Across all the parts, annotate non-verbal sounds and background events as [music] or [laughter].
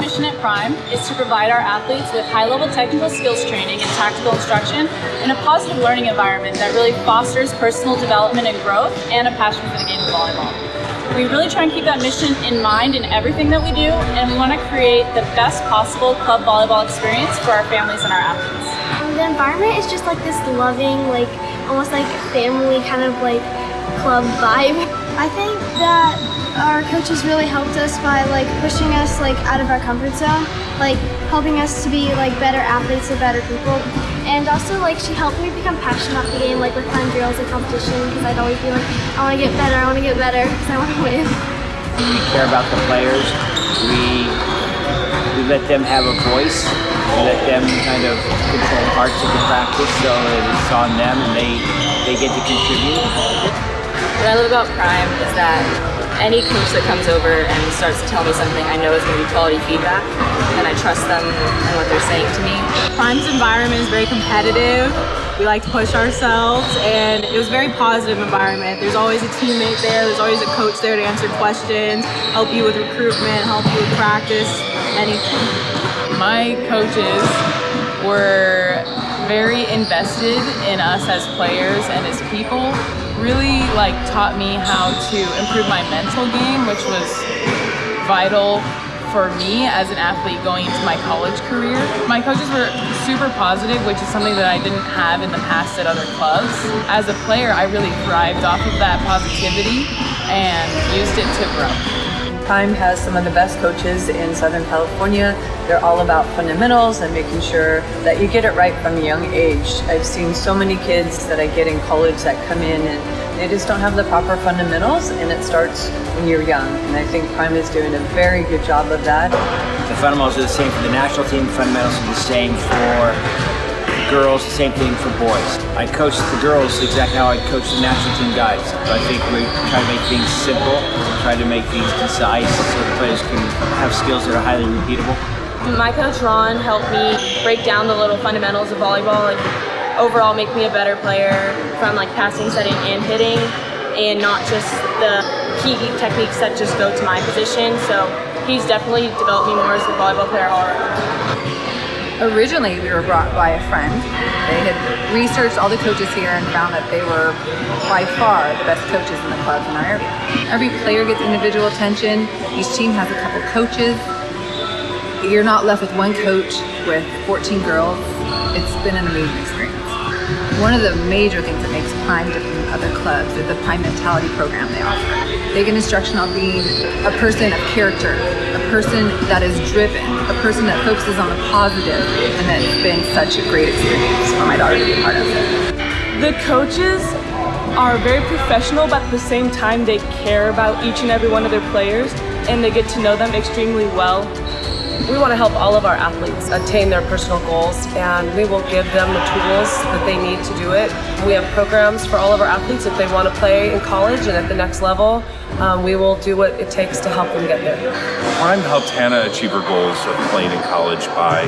mission at Prime is to provide our athletes with high-level technical skills training and tactical instruction in a positive learning environment that really fosters personal development and growth and a passion for the game of volleyball. We really try and keep that mission in mind in everything that we do, and we want to create the best possible club volleyball experience for our families and our athletes. The environment is just like this loving, like almost like family kind of like club vibe. [laughs] I think that our coaches really helped us by like pushing us like out of our comfort zone, like helping us to be like better athletes and better people. And also like she helped me become passionate about the game, like with fun drills and competition, because I'd always be like, I want to get better, I want to get better, because I want to win. We care about the players. We we let them have a voice. We let them kind of control parts of the practice, so it's on them, and they they get to contribute. What I love about Prime is that any coach that comes over and starts to tell me something I know is going to be quality feedback and I trust them and what they're saying to me. Prime's environment is very competitive. We like to push ourselves and it was a very positive environment. There's always a teammate there, there's always a coach there to answer questions, help you with recruitment, help you with practice, anything. My coaches were very invested in us as players and as people really like taught me how to improve my mental game, which was vital for me as an athlete going into my college career. My coaches were super positive, which is something that I didn't have in the past at other clubs. As a player, I really thrived off of that positivity and used it to grow. Prime has some of the best coaches in Southern California. They're all about fundamentals and making sure that you get it right from a young age. I've seen so many kids that I get in college that come in and they just don't have the proper fundamentals and it starts when you're young. And I think Prime is doing a very good job of that. The fundamentals are the same for the national team. Fundamentals are the same for girls, the same thing for boys. I coach the girls exactly how I coach the national team guys. So I think we try to make things simple, try to make things concise so the players can have skills that are highly repeatable. My coach Ron helped me break down the little fundamentals of volleyball and overall make me a better player from like passing, setting, and hitting and not just the key techniques that just go to my position. So he's definitely developed me more as a volleyball player all around. Originally, we were brought by a friend. They had researched all the coaches here and found that they were by far the best coaches in the clubs in our area. Every player gets individual attention. Each team has a couple coaches. You're not left with one coach with 14 girls. It's been an amazing experience. One of the major things that makes Prime different than other clubs is the Prime Mentality program they offer. They get instruction on being a person of character, a person that is driven, a person that focuses on the positive, and it's been such a great experience for my daughter to be a part of. The coaches are very professional, but at the same time they care about each and every one of their players and they get to know them extremely well. We want to help all of our athletes attain their personal goals and we will give them the tools that they need to do it. We have programs for all of our athletes if they want to play in college and at the next level. Um, we will do what it takes to help them get there. Prime helped Hannah achieve her goals of playing in college by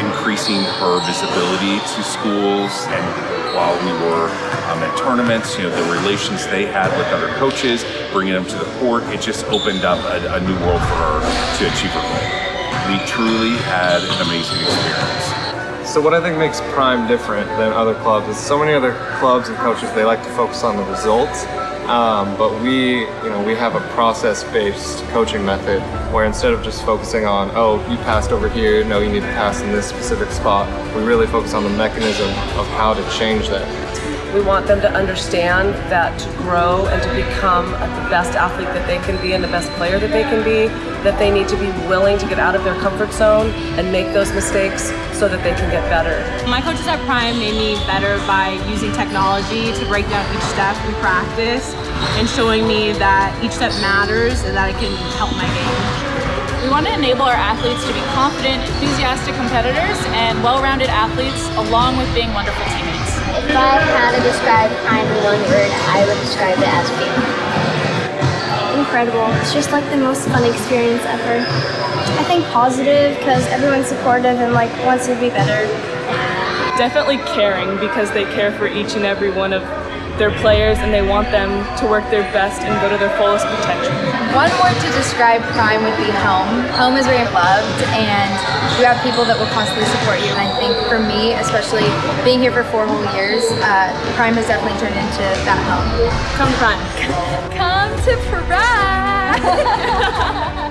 increasing her visibility to schools and while we were um, at tournaments, you know, the relations they had with other coaches, bringing them to the court, it just opened up a, a new world for her to achieve her goal we truly had an amazing experience. So what I think makes Prime different than other clubs is so many other clubs and coaches, they like to focus on the results. Um, but we, you know, we have a process-based coaching method where instead of just focusing on, oh, you passed over here, no, you need to pass in this specific spot, we really focus on the mechanism of how to change that. We want them to understand that to grow and to become the best athlete that they can be and the best player that they can be, that they need to be willing to get out of their comfort zone and make those mistakes so that they can get better. My coaches at Prime made me better by using technology to break down each step in practice and showing me that each step matters and that it can help my game. We want to enable our athletes to be confident, enthusiastic competitors, and well-rounded athletes, along with being wonderful teammates. If I had to describe Prime in one word, I would describe it as family. Incredible. It's just like the most fun experience ever. I think positive because everyone's supportive and like wants to be better. Definitely caring because they care for each and every one of their players and they want them to work their best and go to their fullest potential. One word to describe Prime would be home. Home is where you're loved and you have people that will constantly support you. And I think for me, especially being here for four whole years, uh, Prime has definitely turned into that home. Come Prime. [laughs] Come to Prime! [laughs]